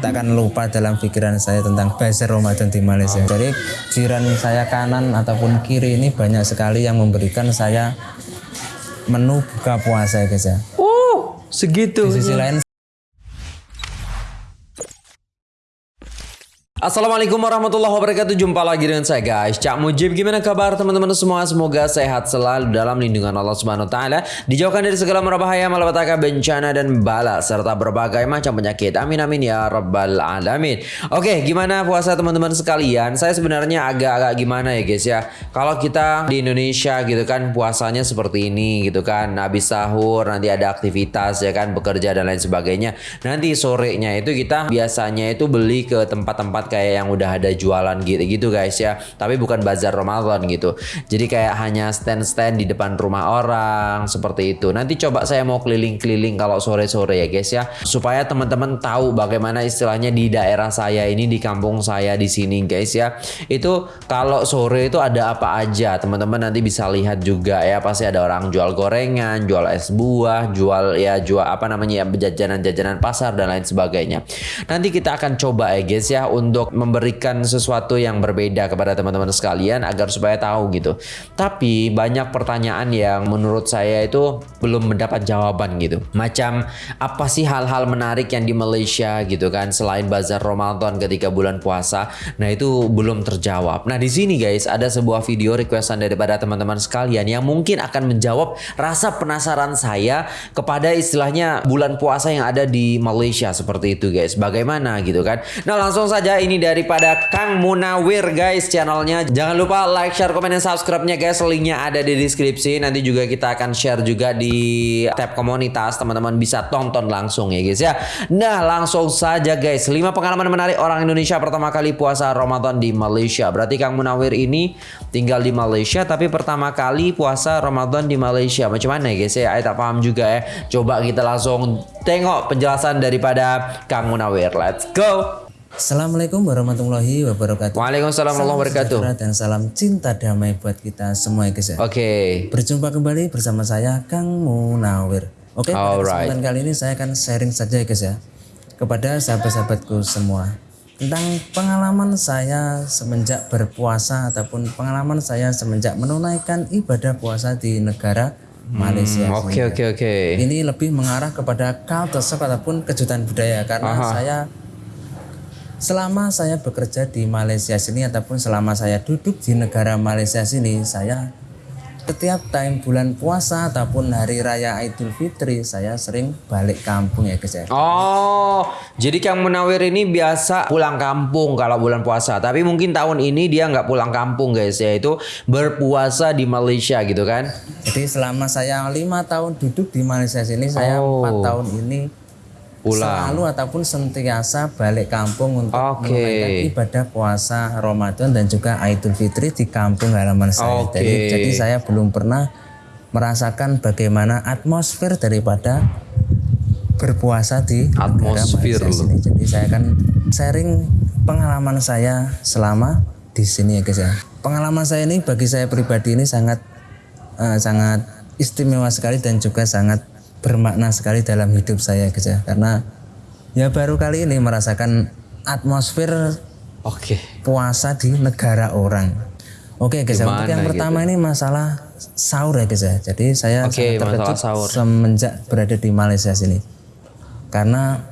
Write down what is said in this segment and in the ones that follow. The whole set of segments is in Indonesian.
takkan lupa dalam pikiran saya tentang bazar Ramadan di Malaysia. Jadi jiran saya kanan ataupun kiri ini banyak sekali yang memberikan saya menu buka puasa guys ya. Oh, segitu. Di sisi lain Assalamualaikum warahmatullahi wabarakatuh. Jumpa lagi dengan saya guys. Cak Mujib Gimana kabar teman-teman semua? Semoga sehat selalu dalam lindungan Allah Subhanahu Wa Taala. Dijauhkan dari segala bahaya Malapetaka bencana dan bala Serta berbagai macam penyakit. Amin amin ya rabbal alamin. Oke gimana puasa teman-teman sekalian? Saya sebenarnya agak-agak gimana ya guys ya? Kalau kita di Indonesia gitu kan Puasanya seperti ini gitu kan. Habis sahur nanti ada aktivitas ya kan Bekerja dan lain sebagainya. Nanti sorenya itu kita biasanya itu beli ke tempat-tempat kayak yang udah ada jualan gitu-gitu guys ya. Tapi bukan bazar Ramadan gitu. Jadi kayak hanya stand-stand di depan rumah orang seperti itu. Nanti coba saya mau keliling-keliling kalau sore-sore ya guys ya. Supaya teman-teman tahu bagaimana istilahnya di daerah saya ini di kampung saya di sini guys ya. Itu kalau sore itu ada apa aja teman-teman nanti bisa lihat juga ya. Pasti ada orang jual gorengan, jual es buah, jual ya jual apa namanya ya jajanan-jajanan pasar dan lain sebagainya. Nanti kita akan coba ya guys ya untuk untuk memberikan sesuatu yang berbeda kepada teman-teman sekalian agar supaya tahu gitu. Tapi banyak pertanyaan yang menurut saya itu belum mendapat jawaban gitu. Macam apa sih hal-hal menarik yang di Malaysia gitu kan selain bazar Ramadan ketika bulan puasa. Nah, itu belum terjawab. Nah, di sini guys ada sebuah video requestan daripada teman-teman sekalian yang mungkin akan menjawab rasa penasaran saya kepada istilahnya bulan puasa yang ada di Malaysia seperti itu guys. Bagaimana gitu kan. Nah, langsung saja ini ini daripada Kang Munawir guys channelnya. Jangan lupa like, share, komen, dan subscribe-nya guys. Linknya ada di deskripsi. Nanti juga kita akan share juga di tab komunitas. Teman-teman bisa tonton langsung ya guys ya. Nah langsung saja guys. 5 pengalaman menarik orang Indonesia pertama kali puasa Ramadan di Malaysia. Berarti Kang Munawir ini tinggal di Malaysia. Tapi pertama kali puasa Ramadan di Malaysia. Macam mana ya guys ya? Saya tak paham juga ya. Coba kita langsung tengok penjelasan daripada Kang Munawir. Let's go! Assalamualaikum warahmatullahi wabarakatuh. Waalaikumsalam warahmatullahi wabarakatuh. Dan salam cinta damai buat kita semua ya guys ya. Oke. Okay. Berjumpa kembali bersama saya Kang Munawir. Oke, okay, pada kesempatan kali ini saya akan sharing saja ya guys ya kepada sahabat-sahabatku semua tentang pengalaman saya semenjak berpuasa ataupun pengalaman saya semenjak menunaikan ibadah puasa di negara Malaysia. Hmm, oke oke oke. Ini lebih mengarah kepada culture ataupun kejutan budaya karena Aha. saya selama saya bekerja di Malaysia sini ataupun selama saya duduk di negara Malaysia sini saya setiap time bulan puasa ataupun hari raya Idul Fitri saya sering balik kampung ya guys ya. Oh, jadi Kang Munawir ini biasa pulang kampung kalau bulan puasa. Tapi mungkin tahun ini dia nggak pulang kampung guys ya itu berpuasa di Malaysia gitu kan? Jadi selama saya lima tahun duduk di Malaysia sini saya empat oh. tahun ini pulang selalu ataupun sentiasa balik kampung untuk okay. menunaikan ibadah puasa Ramadan dan juga Idul Fitri di kampung halaman saya. Okay. Jadi, jadi saya belum pernah merasakan bagaimana atmosfer daripada berpuasa di atmosfer sini. Jadi saya akan sharing pengalaman saya selama di sini ya guys ya. Pengalaman saya ini bagi saya pribadi ini sangat uh, sangat istimewa sekali dan juga sangat bermakna sekali dalam hidup saya guys ya. Karena ya baru kali ini merasakan atmosfer oke. okay. puasa di negara orang. Oke okay, guys ya. Untuk yang gitu? pertama ini masalah sahur ya guys ya. Jadi saya okay, terkejut semenjak berada di Malaysia sini. Karena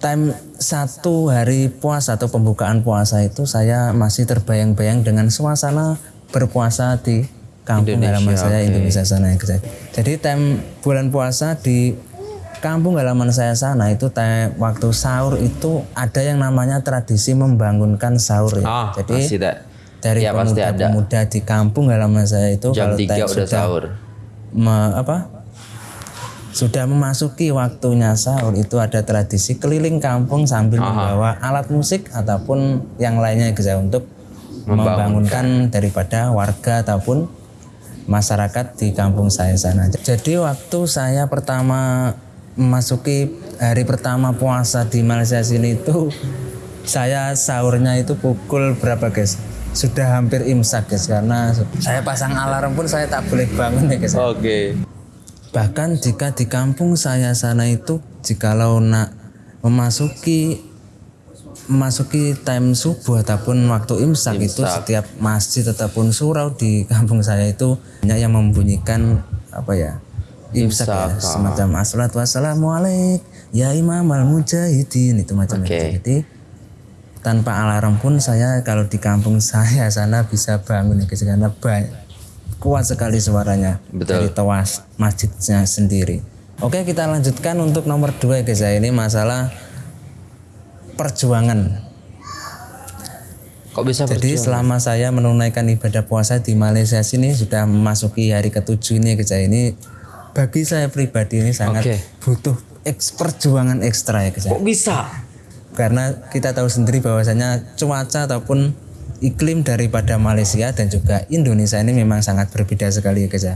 time satu hari puasa atau pembukaan puasa itu saya masih terbayang-bayang dengan suasana berpuasa di kampung Indonesia, halaman saya okay. Indonesia sana ya Jadi time bulan puasa di kampung halaman saya sana itu time, waktu sahur itu ada yang namanya tradisi membangunkan sahur ya. Oh, Jadi dari ya, pemuda-pemuda di kampung halaman saya itu Jam kalau 3 udah sudah sahur. Me, apa? Sudah memasuki waktunya sahur itu ada tradisi keliling kampung sambil Aha. membawa alat musik ataupun yang lainnya ya untuk membangunkan daripada warga ataupun masyarakat di kampung saya sana. Jadi waktu saya pertama memasuki hari pertama puasa di Malaysia sini itu saya sahurnya itu pukul berapa guys? Sudah hampir imsak guys karena saya pasang alarm pun saya tak boleh bangun ya guys. Oke. Okay. Bahkan jika di kampung saya sana itu jikalau nak memasuki memasuki time subuh ataupun waktu imsak, itu setiap masjid ataupun surau di kampung saya itu banyak yang membunyikan apa ya imsak, ya, semacam assalatu wassalamualaikum ya imam al mujahidin itu macam okay. itu jadi tanpa alarm pun saya kalau di kampung saya sana bisa bangun ya karena banyak kuat sekali suaranya Betul. dari tewas masjidnya sendiri. Oke kita lanjutkan untuk nomor dua ya guys ya ini masalah perjuangan. Kok bisa Jadi perjuangan? selama saya menunaikan ibadah puasa di Malaysia sini sudah memasuki hari ketujuh ini ya ini bagi saya pribadi ini sangat okay. butuh eks perjuangan ekstra ya ya. Kok bisa? karena kita tahu sendiri bahwasanya cuaca ataupun iklim daripada Malaysia dan juga Indonesia ini memang sangat berbeda sekali ya ya.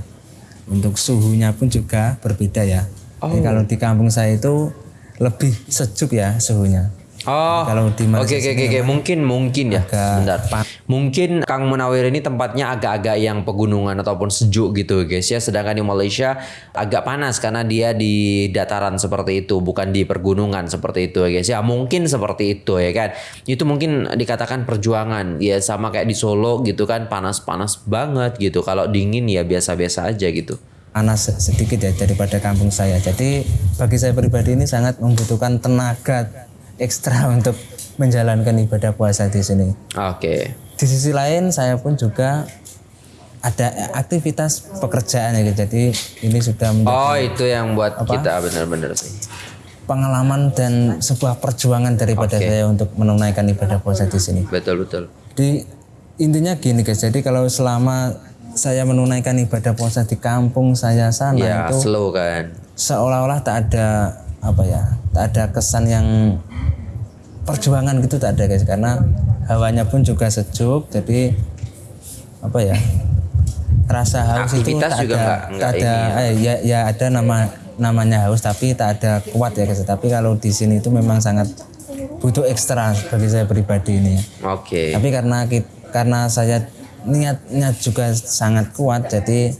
Untuk suhunya pun juga berbeda ya. Oh. Jadi kalau di kampung saya itu lebih sejuk ya suhunya. Oh, kalau di Oke oke oke mungkin mungkin ya. Bentar. Mungkin Kang Munawir ini tempatnya agak-agak yang pegunungan ataupun sejuk gitu guys ya. Sedangkan di Malaysia agak panas karena dia di dataran seperti itu, bukan di pergunungan seperti itu guys ya. Mungkin seperti itu ya kan. Itu mungkin dikatakan perjuangan. Ya sama kayak di Solo gitu kan panas-panas banget gitu. Kalau dingin ya biasa-biasa aja gitu panas sedikit ya daripada kampung saya. Jadi bagi saya pribadi ini sangat membutuhkan tenaga ekstra untuk menjalankan ibadah puasa di sini. Oke. Okay. Di sisi lain saya pun juga ada aktivitas pekerjaan ya jadi ini sudah menjadi Oh itu yang buat apa? kita benar-benar sih pengalaman dan sebuah perjuangan daripada okay. saya untuk menunaikan ibadah puasa di sini. Betul betul. Di intinya gini guys, jadi kalau selama saya menunaikan ibadah puasa di kampung saya sana ya, itu slow kan. Seolah-olah tak ada apa ya, tak ada kesan yang perjuangan gitu tak ada guys karena hawanya pun juga sejuk jadi apa ya rasa haus itu tak juga ada enggak, enggak tak ada ya. Eh, ya ya ada nama namanya haus tapi tak ada kuat ya guys tapi kalau di sini itu memang sangat butuh ekstra bagi saya pribadi ini oke okay. tapi karena karena saya niatnya juga sangat kuat jadi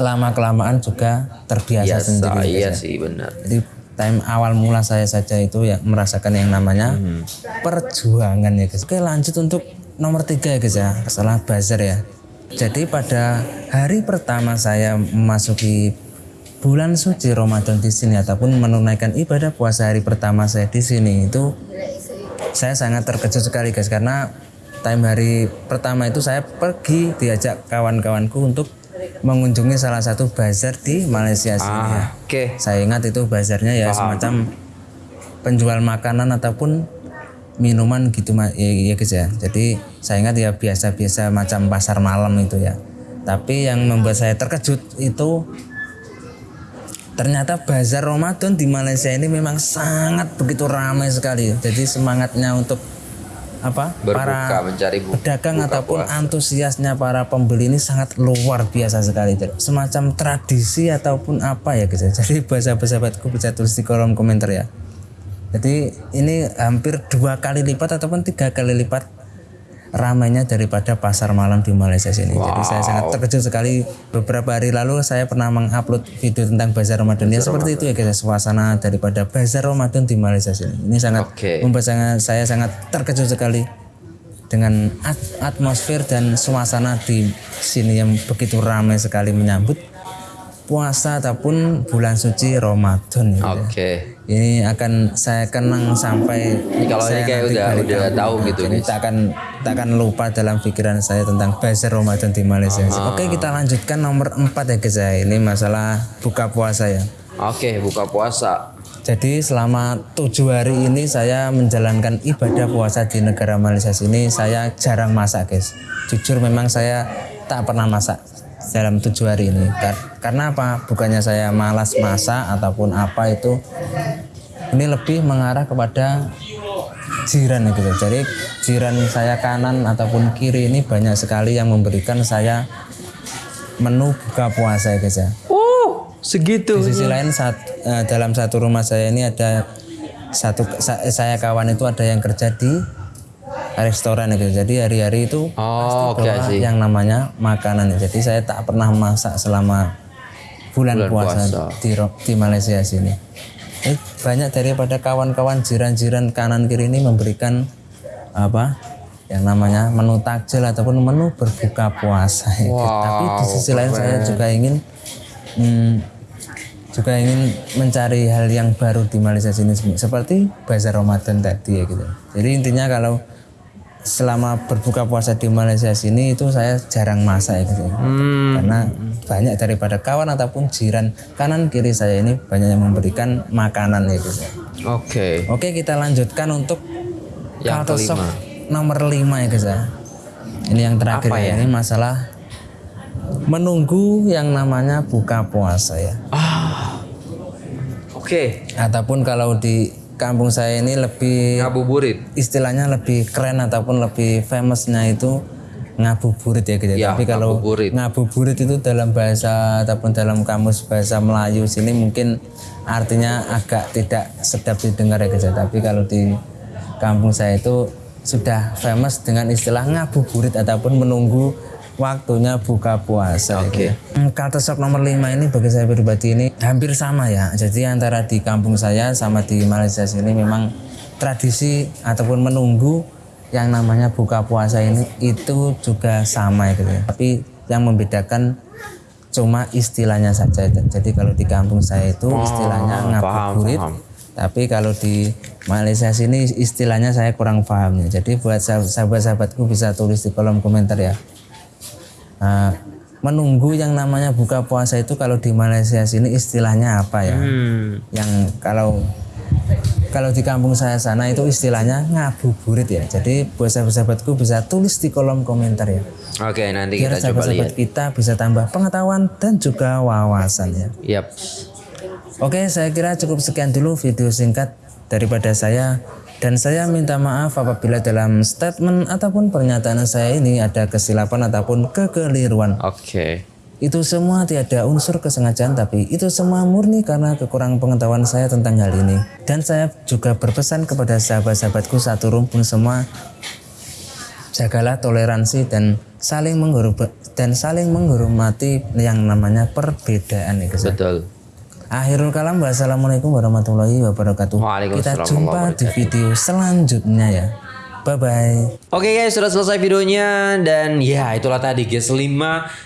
lama kelamaan juga terbiasa Biasa, sendiri iya sih benar jadi time awal mula saya saja itu ya merasakan yang namanya hmm. perjuangan ya guys. Oke lanjut untuk nomor tiga ya guys ya masalah buzzer ya. Jadi pada hari pertama saya memasuki bulan suci Ramadan di sini ataupun menunaikan ibadah puasa hari pertama saya di sini itu saya sangat terkejut sekali guys karena time hari pertama itu saya pergi diajak kawan-kawanku untuk mengunjungi salah satu bazar di Malaysia sini ah, ya. Oke. Okay. Saya ingat itu bazarnya ya Paham. semacam penjual makanan ataupun minuman gitu ya, ya guys ya. Jadi saya ingat ya biasa-biasa macam pasar malam itu ya. Tapi yang membuat saya terkejut itu ternyata bazar Ramadan di Malaysia ini memang sangat begitu ramai sekali. Jadi semangatnya untuk apa Berbuka, para mencari buka, pedagang buka ataupun puasa. antusiasnya para pembeli ini sangat luar biasa sekali semacam tradisi ataupun apa ya guys jadi bahasa sahabatku bisa tulis di kolom komentar ya. Jadi ini hampir dua kali lipat ataupun tiga kali lipat ramainya daripada pasar malam di Malaysia sini. Wow. Jadi saya sangat terkejut sekali. Beberapa hari lalu saya pernah mengupload video tentang bazar Ramadan. Ya seperti itu ya guys, suasana daripada bazar Ramadan di Malaysia sini. Ini sangat okay. membuat saya, saya sangat terkejut sekali dengan atmosfer dan suasana di sini yang begitu ramai sekali menyambut puasa ataupun bulan suci Ramadan gitu. Ya. Oke. Okay. Ini akan saya kenang sampai ini kalau saya ini kayak udah udah tahu gitu Jadi tak akan tak akan lupa dalam pikiran saya tentang bazar Ramadan di Malaysia. Uh Oke, kita lanjutkan nomor 4 ya guys ya. Ini masalah buka puasa ya. Oke, buka puasa. Jadi selama tujuh hari ini saya menjalankan ibadah puasa di negara Malaysia sini saya jarang masak guys. Jujur memang saya tak pernah masak dalam tujuh hari ini karena apa bukannya saya malas masak ataupun apa itu ini lebih mengarah kepada jiran gitu jadi jiran saya kanan ataupun kiri ini banyak sekali yang memberikan saya menu buka puasa ya guys ya oh segitu di sisi lain saat uh, dalam satu rumah saya ini ada satu saya kawan itu ada yang kerja di restoran gitu. Jadi hari-hari itu oh, pasti okay, yang namanya makanan. Jadi saya tak pernah masak selama bulan, bulan puasa, puasa. Di, di Malaysia sini. eh, banyak daripada kawan-kawan jiran-jiran kanan kiri ini memberikan apa yang namanya menu takjil ataupun menu berbuka puasa. Wow, Tapi di sisi lain saya juga ingin hmm, juga ingin mencari hal yang baru di Malaysia sini seperti bazar Ramadan tadi ya gitu. Jadi intinya kalau selama berbuka puasa di Malaysia sini itu saya jarang masak ya gitu. Hmm. Karena banyak daripada kawan ataupun jiran kanan kiri saya ini banyak yang memberikan makanan ya gitu. Oke. Okay. Oke, kita lanjutkan untuk yang kelima. nomor lima ya guys ya. Ini yang terakhir ya? ya. Ini masalah menunggu yang namanya buka puasa ya. Ah. Oke. Okay. Ataupun kalau di kampung saya ini lebih ngabuburit. Istilahnya lebih keren ataupun lebih famousnya itu ngabuburit ya gitu. Ya, Tapi kalau ngabuburit. ngabuburit itu dalam bahasa ataupun dalam kamus bahasa Melayu sini mungkin artinya agak tidak sedap didengar ya gitu. Tapi kalau di kampung saya itu sudah famous dengan istilah ngabuburit ataupun menunggu waktunya buka puasa. Oke. Okay. Hmm, shock nomor 5 ini bagi saya pribadi ini hampir sama ya. Jadi antara di kampung saya sama di Malaysia sini memang tradisi ataupun menunggu yang namanya buka puasa ini itu juga sama gitu ya. Tapi yang membedakan cuma istilahnya saja. Jadi kalau di kampung saya itu oh, istilahnya ngabuburit. Tapi kalau di Malaysia sini istilahnya saya kurang paham ya. Jadi buat sahabat-sahabatku bisa tulis di kolom komentar ya. Nah, menunggu yang namanya buka puasa itu kalau di Malaysia sini istilahnya apa ya? Hmm. Yang kalau kalau di kampung saya sana itu istilahnya ngabuburit ya. Jadi buat sahabat-sahabatku bisa tulis di kolom komentar ya. Oke, nanti Biar kita coba lihat. kita bisa tambah pengetahuan dan juga wawasan ya. Yap. Oke, saya kira cukup sekian dulu video singkat daripada saya. Dan saya minta maaf apabila dalam statement ataupun pernyataan saya ini ada kesilapan ataupun kekeliruan. Oke. Okay. Itu semua tiada unsur kesengajaan tapi itu semua murni karena kekurangan pengetahuan saya tentang hal ini. Dan saya juga berpesan kepada sahabat-sahabatku satu rumpun semua jagalah toleransi dan saling menghormati dan saling menghormati yang namanya perbedaan ya Betul. Akhirul kalam wassalamualaikum warahmatullahi wabarakatuh. Kita jumpa di video selanjutnya ya. Bye bye. Oke okay guys, sudah selesai videonya dan ya itulah tadi guys 5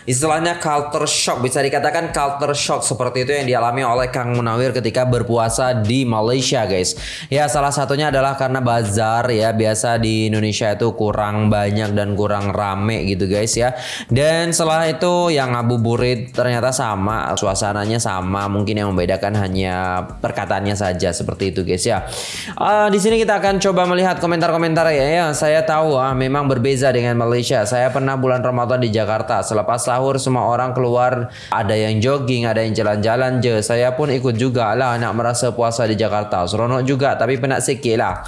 istilahnya culture shock bisa dikatakan culture shock seperti itu yang dialami oleh Kang Munawir ketika berpuasa di Malaysia guys. Ya salah satunya adalah karena bazar ya biasa di Indonesia itu kurang banyak dan kurang rame gitu guys ya. Dan setelah itu yang ngabuburit ternyata sama suasananya sama mungkin yang membedakan hanya perkataannya saja seperti itu guys ya. Uh, di sini kita akan coba melihat komentar-komentar ya ya, saya tahu ah memang berbeza dengan Malaysia. Saya pernah bulan Ramadan di Jakarta. Selepas sahur semua orang keluar, ada yang jogging, ada yang jalan-jalan je. Saya pun ikut juga lah nak merasa puasa di Jakarta. Seronok juga tapi penat sikit lah.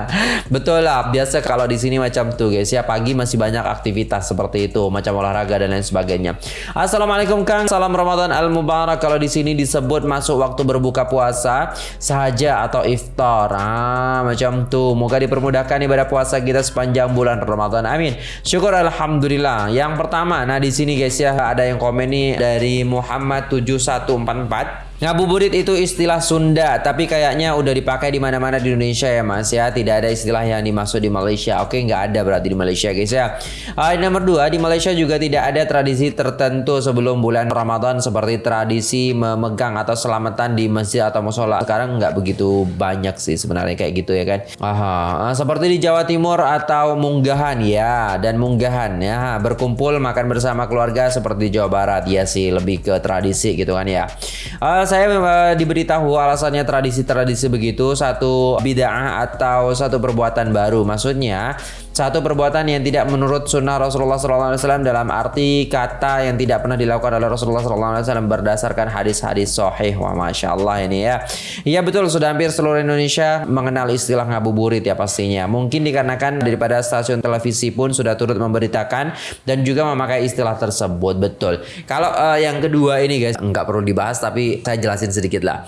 Betul lah, biasa kalau di sini macam tu guys. Ya pagi masih banyak aktivitas seperti itu, macam olahraga dan lain sebagainya. Assalamualaikum Kang, salam Ramadan al Mubarak. Kalau di sini disebut masuk waktu berbuka puasa sahaja atau iftar. Ah, macam tu. Moga dipermudahkan ibadah puasa puasa kita sepanjang bulan Ramadan. Amin. Syukur alhamdulillah. Yang pertama, nah di sini guys ya ada yang komen nih dari Muhammad 7144 Ngabuburit itu istilah Sunda, tapi kayaknya udah dipakai di mana-mana di Indonesia ya Mas ya. Tidak ada istilah yang dimaksud di Malaysia. Oke, nggak ada berarti di Malaysia guys ya. Uh, nomor dua, di Malaysia juga tidak ada tradisi tertentu sebelum bulan Ramadan seperti tradisi memegang atau selamatan di masjid atau musola. Sekarang nggak begitu banyak sih sebenarnya kayak gitu ya kan. Aha, uh, seperti di Jawa Timur atau munggahan ya dan munggahan ya berkumpul makan bersama keluarga seperti Jawa Barat ya sih lebih ke tradisi gitu kan ya. Uh, saya uh, diberitahu alasannya tradisi-tradisi begitu satu bid'ah atau satu perbuatan baru. Maksudnya satu perbuatan yang tidak menurut sunnah Rasulullah SAW dalam arti kata yang tidak pernah dilakukan oleh Rasulullah SAW berdasarkan hadis-hadis sahih. Wah, masya Allah ini ya. Iya betul, sudah hampir seluruh Indonesia mengenal istilah ngabuburit ya pastinya. Mungkin dikarenakan daripada stasiun televisi pun sudah turut memberitakan dan juga memakai istilah tersebut. Betul. Kalau uh, yang kedua ini guys, nggak perlu dibahas tapi saya jelasin sedikit lah.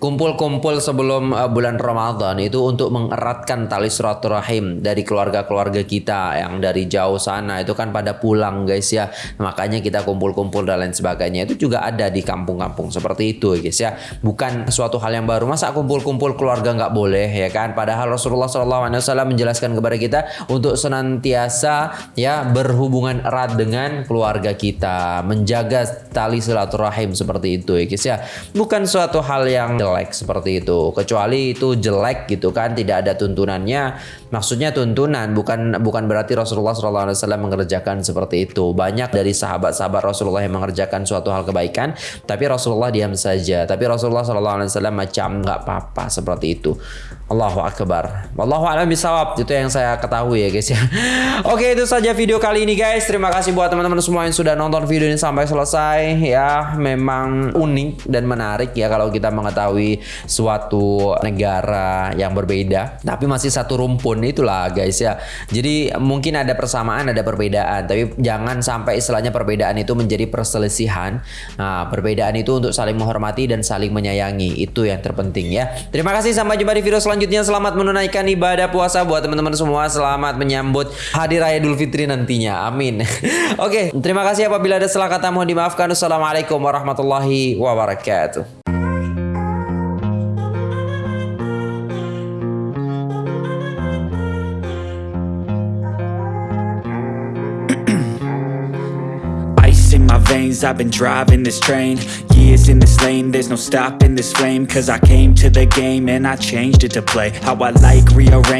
Kumpul-kumpul sebelum uh, bulan Ramadan itu untuk mengeratkan tali silaturahim dari keluarga-keluarga kita yang dari jauh sana. Itu kan pada pulang guys ya. Makanya kita kumpul-kumpul dan lain sebagainya. Itu juga ada di kampung-kampung seperti itu guys ya. Bukan suatu hal yang baru. Masa kumpul-kumpul keluarga nggak boleh ya kan? Padahal Rasulullah SAW menjelaskan kepada kita untuk senantiasa ya berhubungan erat dengan keluarga kita. Menjaga tali silaturahim seperti itu ya guys ya. Bukan suatu hal yang jelek seperti itu. Kecuali itu jelek gitu kan tidak ada tuntunannya. Maksudnya tuntunan bukan bukan berarti Rasulullah SAW mengerjakan seperti itu. Banyak dari sahabat-sahabat Rasulullah yang mengerjakan suatu hal kebaikan tapi Rasulullah diam saja. Tapi Rasulullah SAW macam nggak apa-apa seperti itu Allahu Akbar. Wallahu a'lam bisawab. Itu yang saya ketahui ya guys ya. Oke, itu saja video kali ini guys. Terima kasih buat teman-teman semua yang sudah nonton video ini sampai selesai ya. Memang unik dan menarik ya kalau kita mengetahui suatu negara yang berbeda tapi masih satu rumpun itulah guys ya. Jadi mungkin ada persamaan, ada perbedaan, tapi jangan sampai istilahnya perbedaan itu menjadi perselisihan. Nah, perbedaan itu untuk saling menghormati dan saling menyayangi. Itu yang terpenting ya. Terima kasih sampai jumpa di video selanjutnya selanjutnya selamat menunaikan ibadah puasa buat teman-teman semua. Selamat menyambut Hari Raya Idul Fitri nantinya. Amin. Oke, terima kasih apabila ada salah kata mohon dimaafkan. Assalamualaikum warahmatullahi wabarakatuh. I've been driving this train. Years in this lane There's no stopping this flame. Cause I came to the game And I changed it to play. How I like rearrange